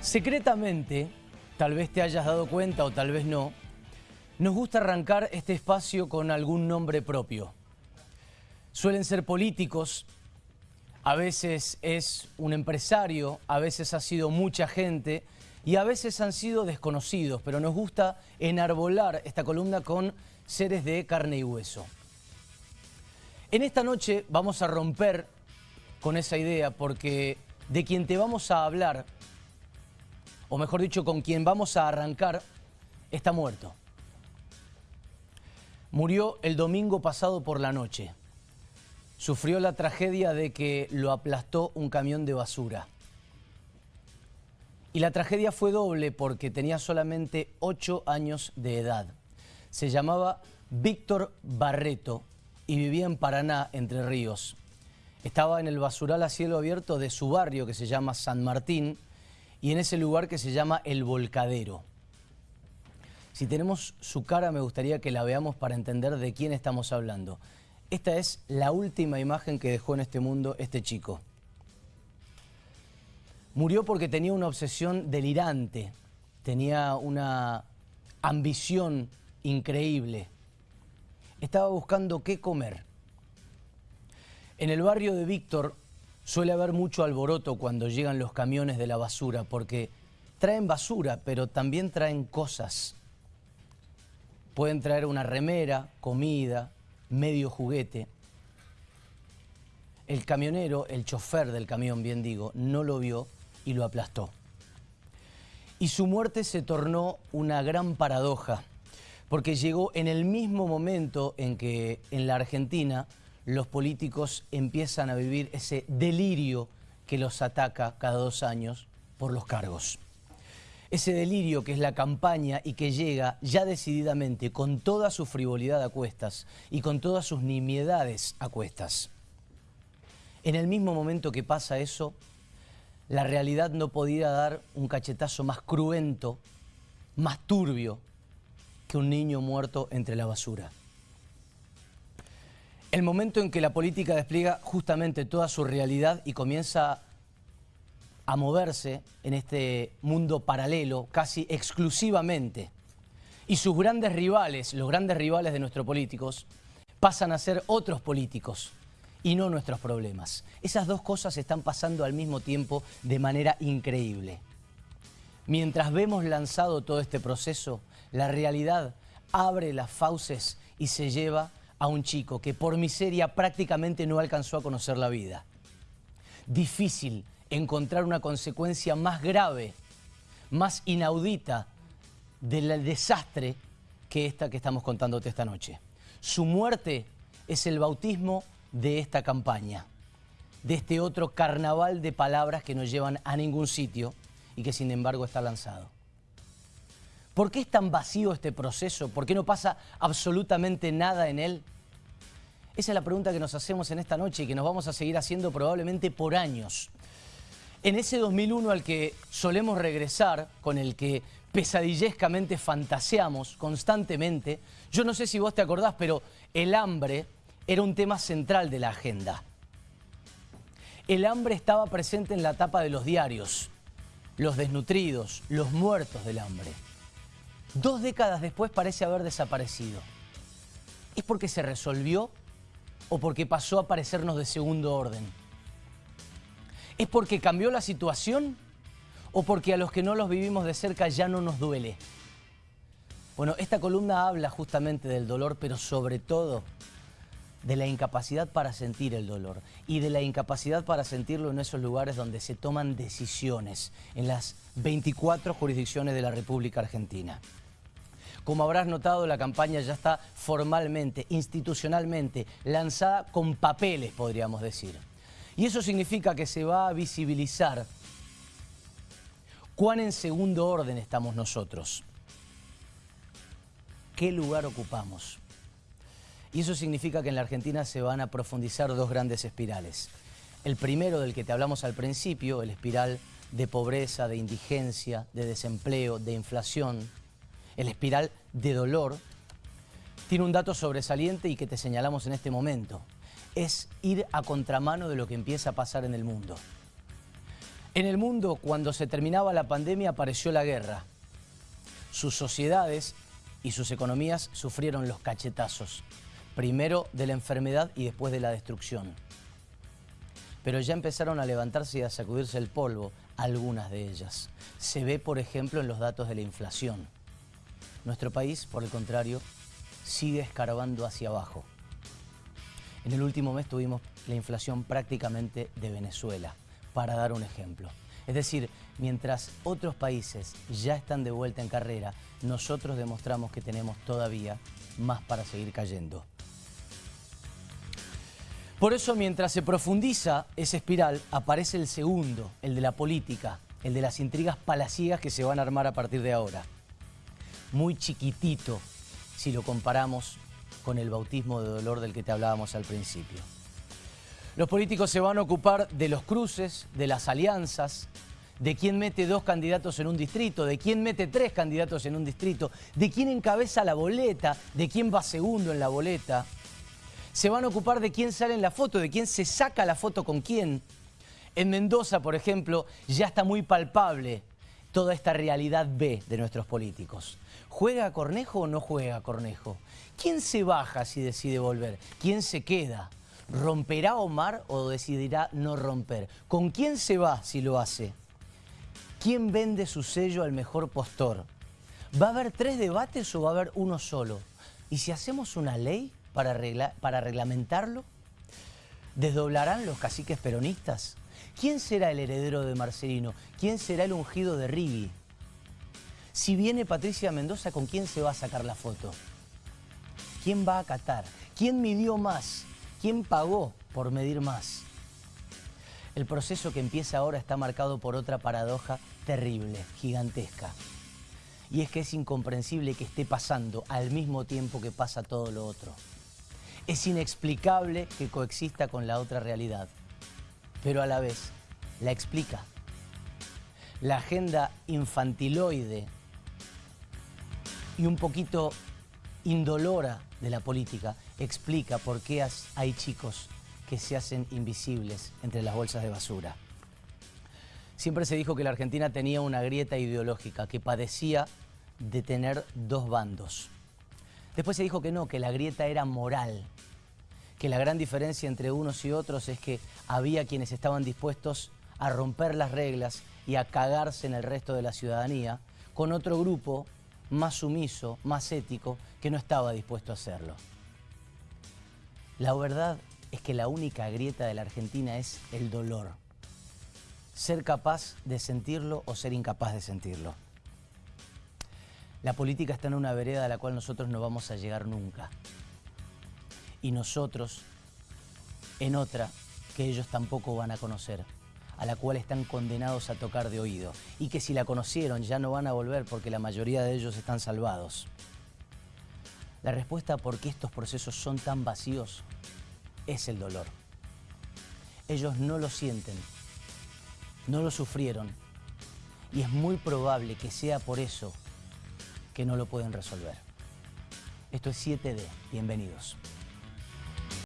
Secretamente, tal vez te hayas dado cuenta o tal vez no, nos gusta arrancar este espacio con algún nombre propio. Suelen ser políticos, a veces es un empresario, a veces ha sido mucha gente y a veces han sido desconocidos, pero nos gusta enarbolar esta columna con seres de carne y hueso. En esta noche vamos a romper con esa idea porque de quien te vamos a hablar o mejor dicho, con quien vamos a arrancar, está muerto. Murió el domingo pasado por la noche. Sufrió la tragedia de que lo aplastó un camión de basura. Y la tragedia fue doble porque tenía solamente ocho años de edad. Se llamaba Víctor Barreto y vivía en Paraná, Entre Ríos. Estaba en el basural a cielo abierto de su barrio que se llama San Martín, y en ese lugar que se llama El Volcadero. Si tenemos su cara me gustaría que la veamos para entender de quién estamos hablando. Esta es la última imagen que dejó en este mundo este chico. Murió porque tenía una obsesión delirante, tenía una ambición increíble. Estaba buscando qué comer. En el barrio de Víctor Suele haber mucho alboroto cuando llegan los camiones de la basura porque traen basura, pero también traen cosas. Pueden traer una remera, comida, medio juguete. El camionero, el chofer del camión, bien digo, no lo vio y lo aplastó. Y su muerte se tornó una gran paradoja, porque llegó en el mismo momento en que en la Argentina los políticos empiezan a vivir ese delirio que los ataca cada dos años por los cargos. Ese delirio que es la campaña y que llega ya decididamente con toda su frivolidad a cuestas y con todas sus nimiedades a cuestas. En el mismo momento que pasa eso, la realidad no podía dar un cachetazo más cruento, más turbio que un niño muerto entre la basura. El momento en que la política despliega justamente toda su realidad y comienza a moverse en este mundo paralelo casi exclusivamente. Y sus grandes rivales, los grandes rivales de nuestros políticos, pasan a ser otros políticos y no nuestros problemas. Esas dos cosas están pasando al mismo tiempo de manera increíble. Mientras vemos lanzado todo este proceso, la realidad abre las fauces y se lleva a un chico que por miseria prácticamente no alcanzó a conocer la vida. Difícil encontrar una consecuencia más grave, más inaudita del desastre que esta que estamos contándote esta noche. Su muerte es el bautismo de esta campaña, de este otro carnaval de palabras que no llevan a ningún sitio y que sin embargo está lanzado. ¿Por qué es tan vacío este proceso? ¿Por qué no pasa absolutamente nada en él? Esa es la pregunta que nos hacemos en esta noche y que nos vamos a seguir haciendo probablemente por años. En ese 2001 al que solemos regresar, con el que pesadillescamente fantaseamos constantemente, yo no sé si vos te acordás, pero el hambre era un tema central de la agenda. El hambre estaba presente en la tapa de los diarios, los desnutridos, los muertos del hambre. Dos décadas después parece haber desaparecido. ¿Es porque se resolvió o porque pasó a parecernos de segundo orden? ¿Es porque cambió la situación o porque a los que no los vivimos de cerca ya no nos duele? Bueno, esta columna habla justamente del dolor, pero sobre todo de la incapacidad para sentir el dolor y de la incapacidad para sentirlo en esos lugares donde se toman decisiones, en las 24 jurisdicciones de la República Argentina. Como habrás notado, la campaña ya está formalmente, institucionalmente, lanzada con papeles, podríamos decir. Y eso significa que se va a visibilizar cuán en segundo orden estamos nosotros. ¿Qué lugar ocupamos? Y eso significa que en la Argentina se van a profundizar dos grandes espirales. El primero del que te hablamos al principio, el espiral de pobreza, de indigencia, de desempleo, de inflación, el espiral de dolor, tiene un dato sobresaliente y que te señalamos en este momento. Es ir a contramano de lo que empieza a pasar en el mundo. En el mundo, cuando se terminaba la pandemia, apareció la guerra. Sus sociedades y sus economías sufrieron los cachetazos, primero de la enfermedad y después de la destrucción. Pero ya empezaron a levantarse y a sacudirse el polvo algunas de ellas. Se ve, por ejemplo, en los datos de la inflación. Nuestro país, por el contrario, sigue escarbando hacia abajo. En el último mes tuvimos la inflación prácticamente de Venezuela, para dar un ejemplo. Es decir, mientras otros países ya están de vuelta en carrera, nosotros demostramos que tenemos todavía más para seguir cayendo. Por eso, mientras se profundiza esa espiral, aparece el segundo, el de la política, el de las intrigas palaciegas que se van a armar a partir de ahora. Muy chiquitito si lo comparamos con el bautismo de dolor del que te hablábamos al principio. Los políticos se van a ocupar de los cruces, de las alianzas, de quién mete dos candidatos en un distrito, de quién mete tres candidatos en un distrito, de quién encabeza la boleta, de quién va segundo en la boleta. Se van a ocupar de quién sale en la foto, de quién se saca la foto con quién. En Mendoza, por ejemplo, ya está muy palpable toda esta realidad B de nuestros políticos. ¿Juega Cornejo o no juega Cornejo? ¿Quién se baja si decide volver? ¿Quién se queda? ¿Romperá Omar o decidirá no romper? ¿Con quién se va si lo hace? ¿Quién vende su sello al mejor postor? ¿Va a haber tres debates o va a haber uno solo? ¿Y si hacemos una ley para, para reglamentarlo? ¿Desdoblarán los caciques peronistas? ¿Quién será el heredero de Marcelino? ¿Quién será el ungido de Rigui? Si viene Patricia Mendoza, ¿con quién se va a sacar la foto? ¿Quién va a acatar? ¿Quién midió más? ¿Quién pagó por medir más? El proceso que empieza ahora está marcado por otra paradoja terrible, gigantesca. Y es que es incomprensible que esté pasando al mismo tiempo que pasa todo lo otro. Es inexplicable que coexista con la otra realidad, pero a la vez la explica. La agenda infantiloide y un poquito indolora de la política explica por qué hay chicos que se hacen invisibles entre las bolsas de basura. Siempre se dijo que la Argentina tenía una grieta ideológica, que padecía de tener dos bandos. Después se dijo que no, que la grieta era moral, que la gran diferencia entre unos y otros es que había quienes estaban dispuestos a romper las reglas y a cagarse en el resto de la ciudadanía, con otro grupo más sumiso, más ético, que no estaba dispuesto a hacerlo. La verdad es que la única grieta de la Argentina es el dolor. Ser capaz de sentirlo o ser incapaz de sentirlo. La política está en una vereda a la cual nosotros no vamos a llegar nunca. Y nosotros en otra que ellos tampoco van a conocer a la cual están condenados a tocar de oído y que si la conocieron ya no van a volver porque la mayoría de ellos están salvados. La respuesta a por qué estos procesos son tan vacíos es el dolor. Ellos no lo sienten, no lo sufrieron y es muy probable que sea por eso que no lo pueden resolver. Esto es 7D, bienvenidos.